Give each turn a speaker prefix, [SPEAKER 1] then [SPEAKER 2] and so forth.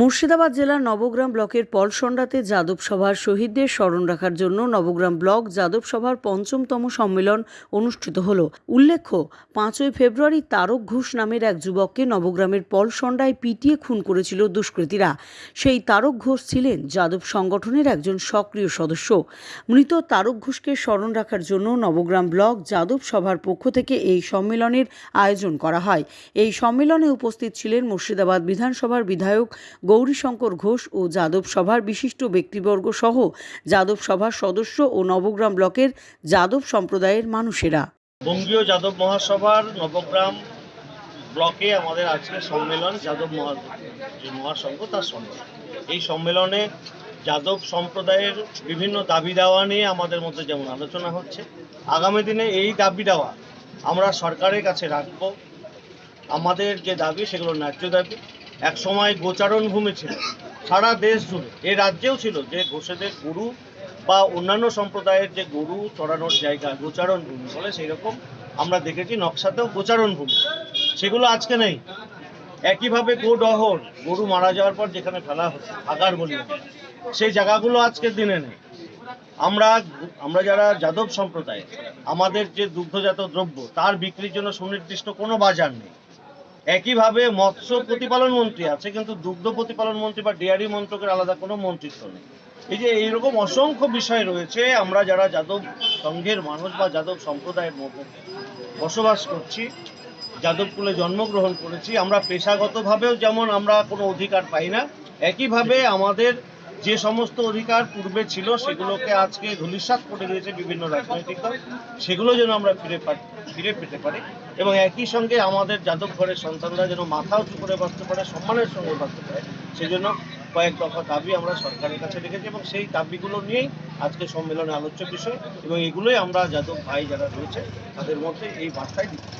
[SPEAKER 1] মুর্শিদাবাদ জেলার নবগ্রাম ব্লকের পলসন্ডাতে যাদব সভার শহীদদের স্মরণ রাখার জন্য নবগ্রাম ব্লক যাদব সভার পঞ্চমতম সম্মেলন অনুষ্ঠিত হল। উল্লেখ্য, পাঁচই ফেব্রুয়ারি তারক ঘোষ নামের এক যুবককে নবগ্রামের পলসন্ডায় পিটিয়ে খুন করেছিল দুষ্কৃতীরা। সেই তারক ঘোষ ছিলেন যাদব সংগঠনের একজন সক্রিয় সদস্য। মৃত তারক ঘোষকে স্মরণ রাখার জন্য নবগ্রাম ব্লক যাদব সভার পক্ষ থেকে এই সম্মেলনের আয়োজন করা হয়। এই সম্মেলনে উপস্থিত ছিলেন মুর্শিদাবাদ বিধানসভার বিধায়ক গৌরীশঙ্কর ঘোষ ও যাদব সভার বিশিষ্ট ব্যক্তিবর্গ সহ যাদব সভার সদস্য ও নবগ্রাম ব্লকের যাদব সম্প্রদায়ের মানুষেরা।
[SPEAKER 2] বঙ্গীয় যাদব মহাসভার নবগ্রাম ব্লকে আমাদের আজকে সম্মেলন যাদব মহা মহাসংঘ তার সম্মেলন। এই সম্মেলনে যাদব সম্প্রদায়ের বিভিন্ন দাবি দাওয়া নিয়ে আমাদের মধ্যে যেমন আলোচনা হচ্ছে, আগামী দিনে এই দাবি দাওয়া আমরা সরকারের কাছে রাখব। আমাদের যে দাবি সেগুলো ন্যায্য দাবি। এক সময় গোচারণ ভূমি ছিল, সারা দেশ জুড়ে। এ রাজ্যেও ছিল যে ঘোষেদের গরু বা অন্যান্য সম্প্রদায়ের যে গরু চড়ানোর জায়গা, গোচারণ ভূমি বলে সেই রকম আমরা দেখেছি নকশাতেও গোচারণ ভূমি। সেগুলো আজকে নেই। একইভাবে গোডহর গরু মারা যাওয়ার পর যেখানে ফেলা হতো আগার বলি সেই জায়গাগুলো আজকের দিনে নেই। আমরা আমরা যারা যাদব সম্প্রদায়, আমাদের যে দুগ্ধজাত দ্রব্য, তার বিক্রির জন্য সুনির্দিষ্ট কোনো বাজার নেই। একইভাবে মৎস্য প্রতিপালন মন্ত্রী আছে, কিন্তু দুগ্ধ প্রতিপালন মন্ত্রী বা ডেয়ারি মন্ত্রকের আলাদা কোনো মন্ত্রিত্ব নেই। এই যে এইরকম অসংখ্য বিষয় রয়েছে, আমরা যারা যাদব সংঘের মানুষ বা যাদব সম্প্রদায়ের মধ্যে বসবাস করছি, যাদবকুলে জন্মগ্রহণ করেছি, আমরা পেশাগতভাবেও যেমন আমরা কোনো অধিকার পাই না, একইভাবে আমাদের যে সমস্ত অধিকার পূর্বে ছিল, সেগুলোকে আজকে ধূলিসাৎ করে দিয়েছে বিভিন্ন রাজনৈতিক দল। সেগুলো যেন আমরা ফিরে ফিরে পেতে পারি এবং একই সঙ্গে আমাদের যাদব ঘরের সন্তানরা যেন মাথা উঁচু করে বাঁচতে পারে, সম্মানের সঙ্গে বাঁচতে পারে, সেজন্য কয়েক দফা দাবি আমরা সরকারের কাছে রেখেছি এবং সেই দাবিগুলো নিয়েই আজকে সম্মেলনে আলোচ্য বিষয় এবং এগুলোই আমরা যাদব ভাই যারা রয়েছে, তাদের মধ্যে এই বার্তায় দিতে চাই।